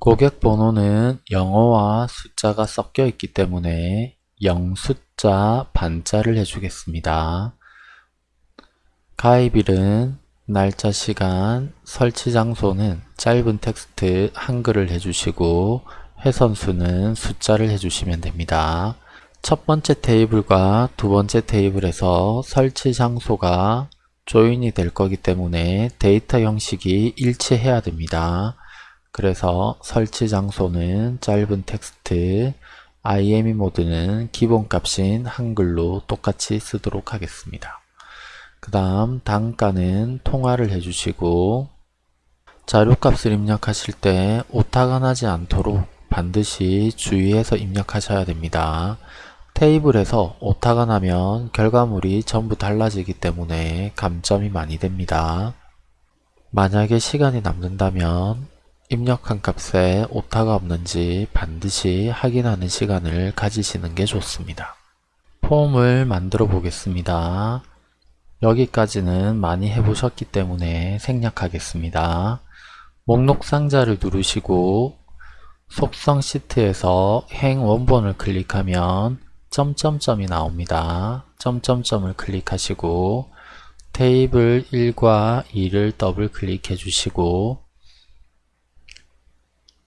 고객 번호는 영어와 숫자가 섞여 있기 때문에 영숫자 반자를 해주겠습니다. 가입일은 날짜 시간 설치 장소는 짧은 텍스트 한글을 해주시고 회선수는 숫자를 해주시면 됩니다. 첫 번째 테이블과 두 번째 테이블에서 설치 장소가 조인이 될 거기 때문에 데이터 형식이 일치해야 됩니다. 그래서 설치 장소는 짧은 텍스트, IME 모드는 기본값인 한글로 똑같이 쓰도록 하겠습니다. 그 다음 단가는 통화를 해주시고 자료값을 입력하실 때 오타가 나지 않도록 반드시 주의해서 입력하셔야 됩니다. 테이블에서 오타가 나면 결과물이 전부 달라지기 때문에 감점이 많이 됩니다. 만약에 시간이 남는다면 입력한 값에 오타가 없는지 반드시 확인하는 시간을 가지시는 게 좋습니다. 폼을 만들어 보겠습니다. 여기까지는 많이 해보셨기 때문에 생략하겠습니다. 목록 상자를 누르시고 속성 시트에서 행 원본을 클릭하면 점점점이 나옵니다. 점점점을 클릭하시고 테이블 1과 2를 더블 클릭해 주시고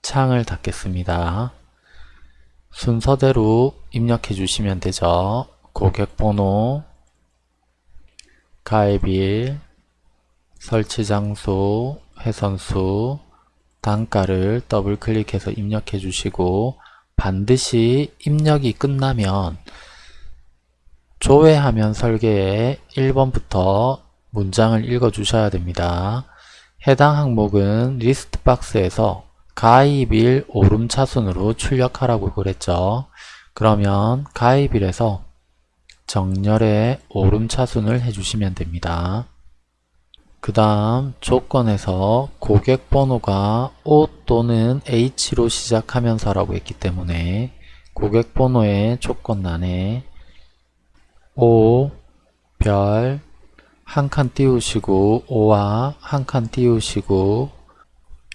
창을 닫겠습니다. 순서대로 입력해 주시면 되죠. 고객번호, 가입일, 설치장소, 회선수, 단가를 더블 클릭해서 입력해 주시고 반드시 입력이 끝나면 조회하면 설계의 1번부터 문장을 읽어 주셔야 됩니다. 해당 항목은 리스트 박스에서 가입일 오름차순으로 출력하라고 그랬죠. 그러면 가입일에서 정렬의 오름차순을 해주시면 됩니다. 그 다음 조건에서 고객 번호가 O 또는 H로 시작하면서 라고 했기 때문에 고객 번호의 조건란에 O, 별, 한 칸 띄우시고 O와 한 칸 띄우시고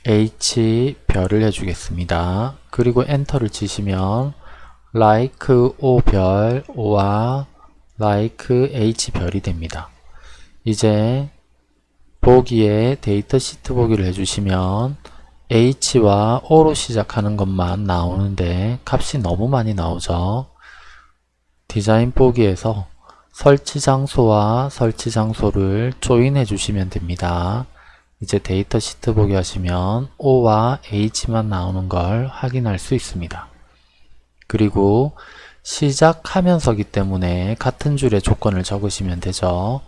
H 별을 해주겠습니다. 그리고 엔터를 치시면 like O 별 O와 like H 별이 됩니다. 이제 보기에 데이터 시트 보기를 해주시면 H와 O로 시작하는 것만 나오는데 값이 너무 많이 나오죠. 디자인 보기에서 설치 장소와 설치 장소를 조인해 주시면 됩니다. 이제 데이터 시트 보기 하시면 O와 H만 나오는 걸 확인할 수 있습니다. 그리고 시작하면서기 때문에 같은 줄의 조건을 적으시면 되죠.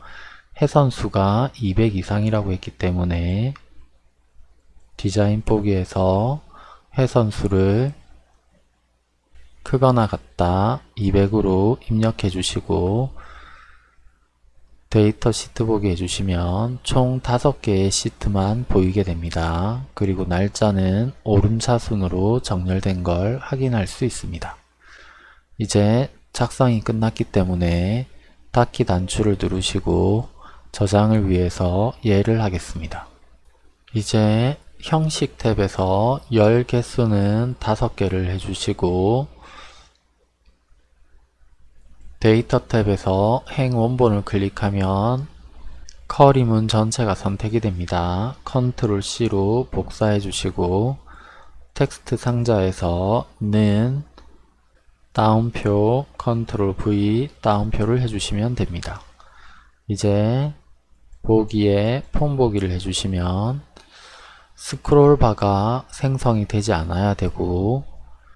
해선수가 200 이상이라고 했기 때문에 디자인 보기에서 해선수를 크거나 같다 200으로 입력해 주시고 데이터 시트 보기 해주시면 총 5개의 시트만 보이게 됩니다. 그리고 날짜는 오름차순으로 정렬된 걸 확인할 수 있습니다. 이제 작성이 끝났기 때문에 닫기 단추를 누르시고 저장을 위해서 예를 하겠습니다. 이제 형식 탭에서 열 개수는 5개를 해주시고 데이터 탭에서 행 원본을 클릭하면 query문 전체가 선택이 됩니다. 컨트롤 C로 복사해 주시고 텍스트 상자에서 는 따옴표 컨트롤 V 따옴표를 해주시면 됩니다. 이제 보기에 폼 보기를 해주시면 스크롤 바가 생성이 되지 않아야 되고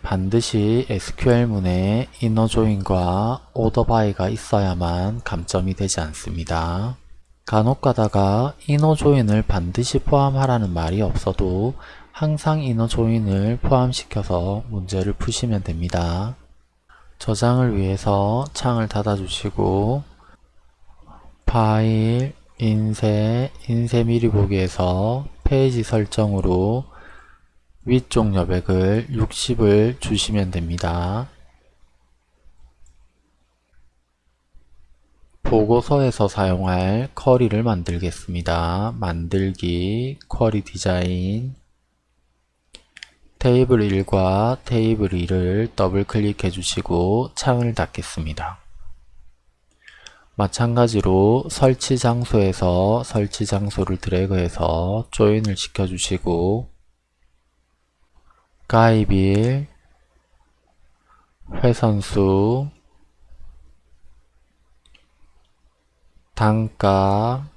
반드시 SQL문에 order by가 있어야만 감점이 되지 않습니다. 간혹 가다가 join을 반드시 포함하라는 말이 없어도 항상 join을 포함시켜서 문제를 푸시면 됩니다. 저장을 위해서 창을 닫아주시고 파일, 인쇄, 인쇄 미리 보기에서 페이지 설정으로 위쪽 여백을 60을 주시면 됩니다. 보고서에서 사용할 쿼리를 만들겠습니다. 만들기, 쿼리 디자인, 테이블 1과 테이블 2를 더블 클릭해 주시고 창을 닫겠습니다. 마찬가지로 설치 장소에서 설치 장소를 드래그해서 조인을 시켜주시고 가입일 회선수 단가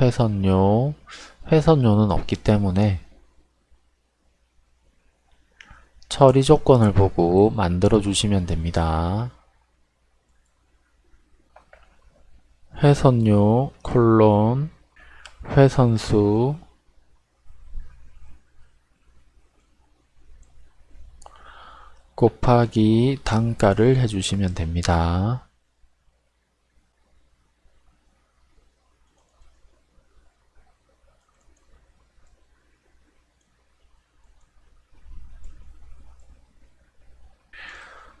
회선료 회선료는 없기 때문에 처리 조건을 보고 만들어 주시면 됩니다. 회선료 콜론 회선수 곱하기 단가를 해주시면 됩니다.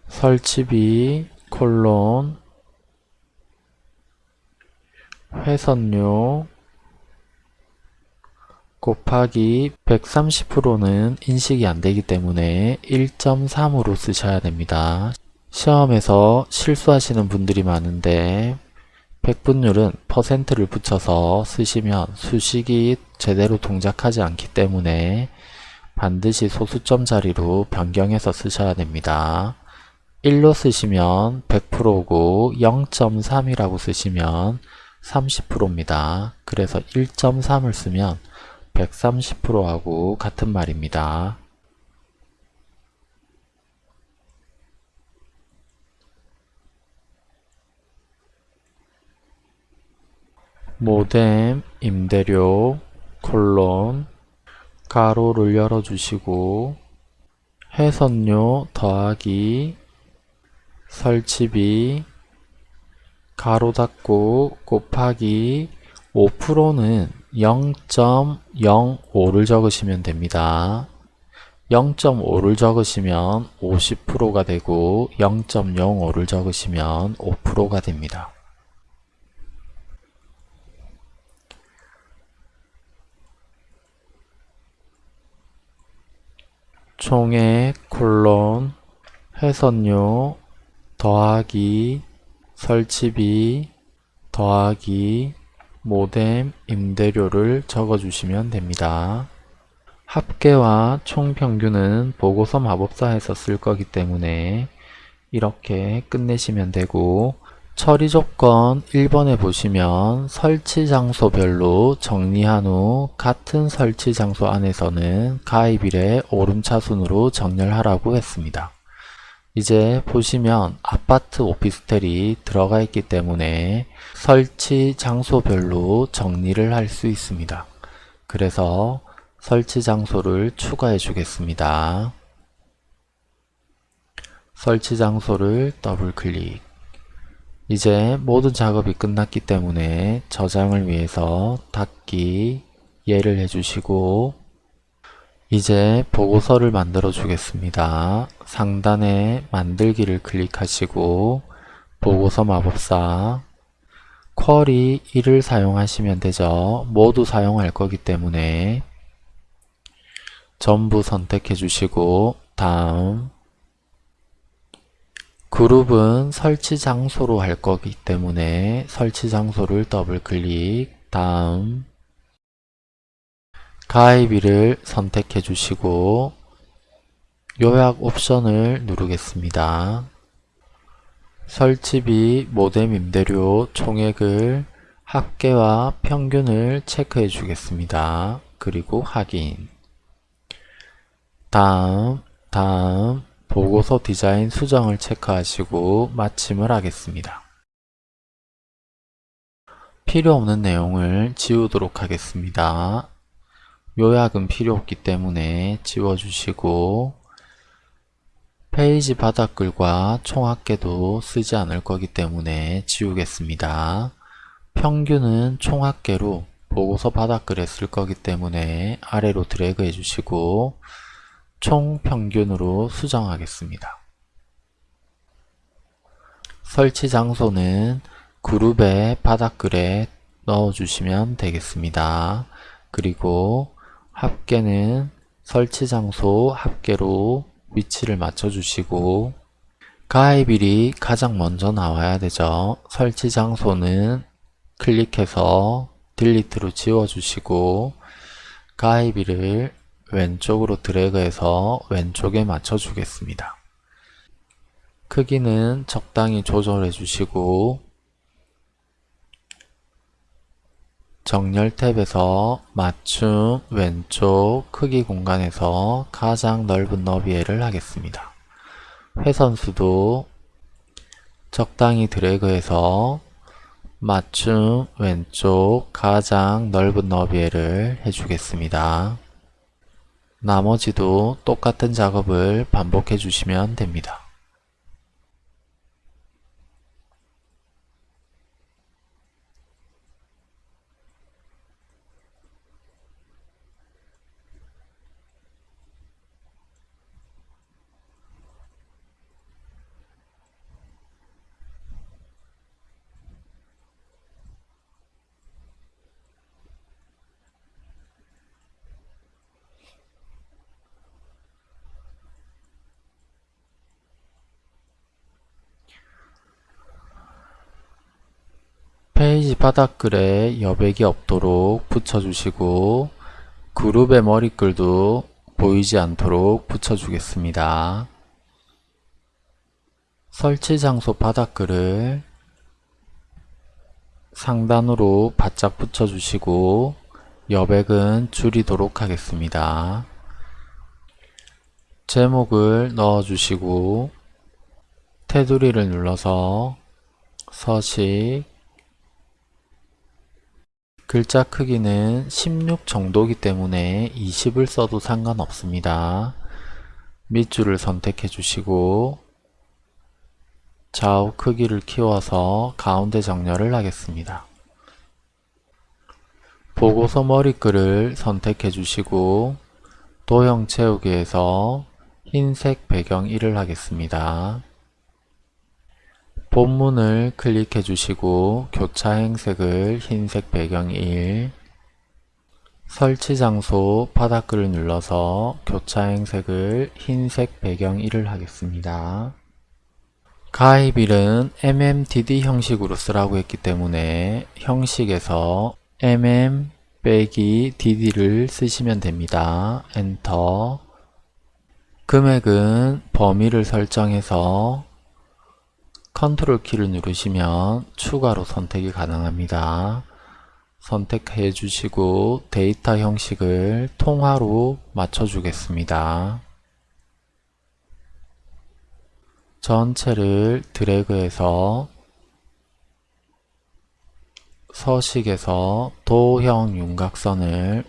설치비 콜론 회선료 곱하기 130%는 인식이 안되기 때문에 1.3으로 쓰셔야 됩니다. 시험에서 실수하시는 분들이 많은데 백분율은 퍼센트를 붙여서 쓰시면 수식이 제대로 동작하지 않기 때문에 반드시 소수점 자리로 변경해서 쓰셔야 됩니다. 1로 쓰시면 100%고 0.3이라고 쓰시면 30%입니다. 그래서 1.3을 쓰면 130%하고 같은 말입니다. 모뎀 임대료 콜론 가로를 열어주시고 해선료 더하기 설치비 가로 닫고 곱하기 5%는 0.05를 적으시면 됩니다. 0.5를 적으시면 50%가 되고 0.05를 적으시면 5%가 됩니다. 총액 콜론 회선료 더하기 설치비 더하기 모뎀 임대료를 적어주시면 됩니다. 합계와 총평균은 보고서 마법사에서 쓸 거기 때문에 이렇게 끝내시면 되고 처리 조건 1번에 보시면 설치 장소별로 정리한 후 같은 설치 장소 안에서는 가입일에 오름차순으로 정렬하라고 했습니다. 이제 보시면 아파트 오피스텔이 들어가 있기 때문에 설치 장소별로 정리를 할 수 있습니다. 그래서 설치 장소를 추가해 주겠습니다. 설치 장소를 더블 클릭 이제 모든 작업이 끝났기 때문에 저장을 위해서 닫기 예를 해주시고 이제 보고서를 만들어 주겠습니다. 상단에 만들기를 클릭하시고 보고서 마법사 쿼리 1을 사용하시면 되죠. 모두 사용할 거기 때문에 전부 선택해 주시고 다음 그룹은 설치 장소로 할 거기 때문에 설치 장소를 더블 클릭 다음 가입일을 선택해 주시고 요약 옵션을 누르겠습니다. 설치비 모뎀 임대료 총액을 합계와 평균을 체크해 주겠습니다. 그리고 확인 다음 다음 보고서 디자인 수정을 체크하시고 마침을 하겠습니다. 필요 없는 내용을 지우도록 하겠습니다. 요약은 필요 없기 때문에 지워주시고 페이지 바닥글과 총 합계도 쓰지 않을 거기 때문에 지우겠습니다. 평균은 총 합계로 보고서 바닥글에 쓸 거기 때문에 아래로 드래그 해주시고 총 평균으로 수정하겠습니다. 설치 장소는 그룹의 바닥글에 넣어주시면 되겠습니다. 그리고 합계는 설치 장소 합계로 위치를 맞춰주시고 가입일이 가장 먼저 나와야 되죠. 설치 장소는 클릭해서 딜리트로 지워주시고 가입일을 왼쪽으로 드래그해서 왼쪽에 맞춰주겠습니다. 크기는 적당히 조절해 주시고 정렬 탭에서 맞춤 왼쪽 크기 공간에서 가장 넓은 너비에를 하겠습니다. 회선수도 적당히 드래그해서 맞춤 왼쪽 가장 넓은 너비에를 해주겠습니다. 나머지도 똑같은 작업을 반복해 주시면 됩니다. 페이지 바닥글에 여백이 없도록 붙여주시고 그룹의 머리글도 보이지 않도록 붙여주겠습니다. 설치 장소 바닥글을 상단으로 바짝 붙여주시고 여백은 줄이도록 하겠습니다. 제목을 넣어주시고 테두리를 눌러서 서식 글자 크기는 16 정도이기 때문에 20을 써도 상관없습니다. 밑줄을 선택해 주시고 좌우 크기를 키워서 가운데 정렬을 하겠습니다. 보고서 머리글을 선택해 주시고 도형 채우기에서 흰색 배경 1을 하겠습니다. 본문을 클릭해 주시고 교차 행색을 흰색 배경 1 설치 장소 바닥글을 눌러서 교차 행색을 흰색 배경 1을 하겠습니다. 가입일은 MMDD 형식으로 쓰라고 했기 때문에 형식에서 MM 빼기 DD를 쓰시면 됩니다. 엔터 금액은 범위를 설정해서 컨트롤 키를 누르시면 추가로 선택이 가능합니다. 선택해 주시고 데이터 형식을 통화로 맞춰 주겠습니다. 전체를 드래그해서 서식에서 도형 윤곽선을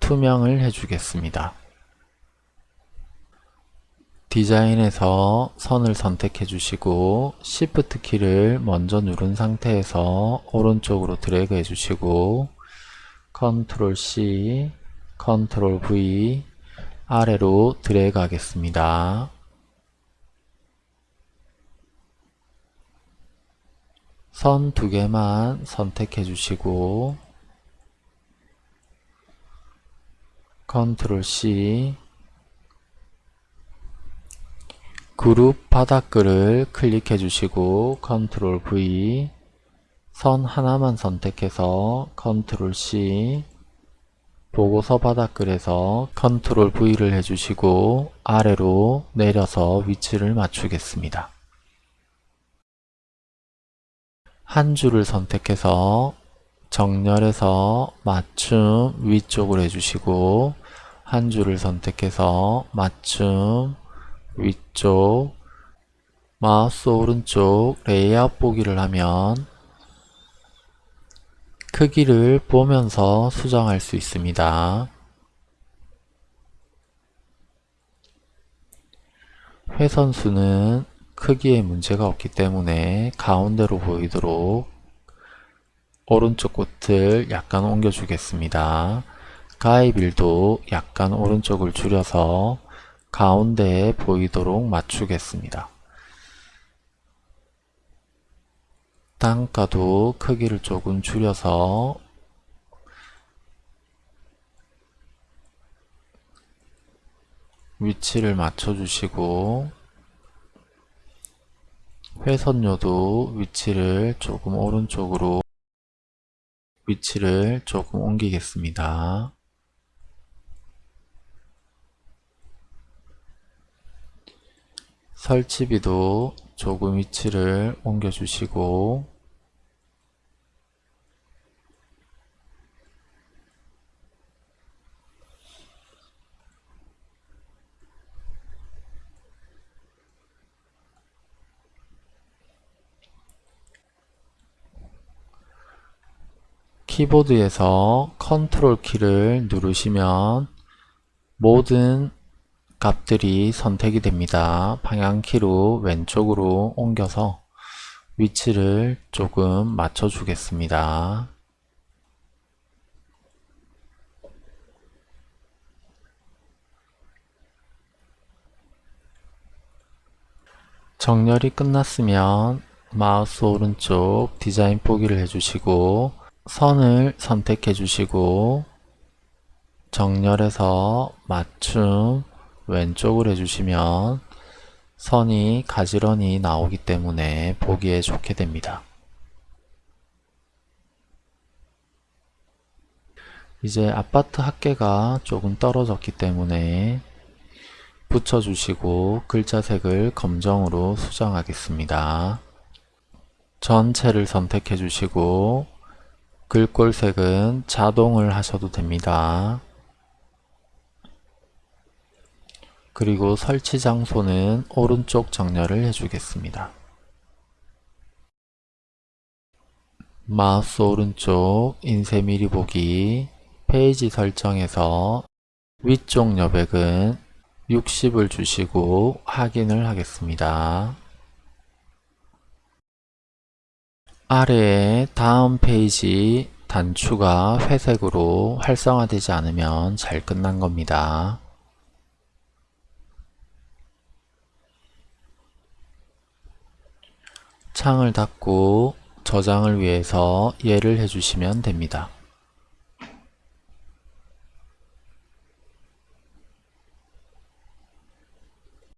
투명을 해주겠습니다. 디자인에서 선을 선택해 주시고 Shift 키를 먼저 누른 상태에서 오른쪽으로 드래그 해 주시고 Ctrl C, Ctrl V 아래로 드래그 하겠습니다. 선 두 개만 선택해 주시고 Ctrl C 그룹 바닥글을 클릭해 주시고 컨트롤 V 선 하나만 선택해서 컨트롤 C 보고서 바닥글에서 컨트롤 V를 해주시고 아래로 내려서 위치를 맞추겠습니다. 한 줄을 선택해서 정렬해서 맞춤 위쪽으로 해주시고 한 줄을 선택해서 맞춤 위쪽 마우스 오른쪽 레이아웃 보기를 하면 크기를 보면서 수정할 수 있습니다. 회선수는 크기에 문제가 없기 때문에 가운데로 보이도록 오른쪽 끝을 약간 옮겨 주겠습니다. 가입일도 약간 오른쪽을 줄여서 가운데에 보이도록 맞추겠습니다. 단가도 크기를 조금 줄여서 위치를 맞춰주시고 회선료도 위치를 조금 오른쪽으로 위치를 조금 옮기겠습니다. 설치비도 조금 위치를 옮겨주시고 키보드에서 컨트롤 키를 누르시면 모든 값들이 선택이 됩니다. 방향키로 왼쪽으로 옮겨서 위치를 조금 맞춰 주겠습니다. 정렬이 끝났으면 마우스 오른쪽 디자인 보기를 해주시고 선을 선택해 주시고 정렬해서 맞춤 왼쪽을 해주시면 선이 가지런히 나오기 때문에 보기에 좋게 됩니다. 이제 아파트 합계가 조금 떨어졌기 때문에 붙여주시고 글자색을 검정으로 수정하겠습니다. 전체를 선택해 주시고 글꼴색은 자동을 하셔도 됩니다. 그리고 설치 장소는 오른쪽 정렬을 해주겠습니다. 마우스 오른쪽 인쇄 미리 보기 페이지 설정에서 위쪽 여백은 60을 주시고 확인을 하겠습니다. 아래에 다음 페이지 단추가 회색으로 활성화되지 않으면 잘 끝난 겁니다. 창을 닫고 저장을 위해서 예를 해주시면 됩니다.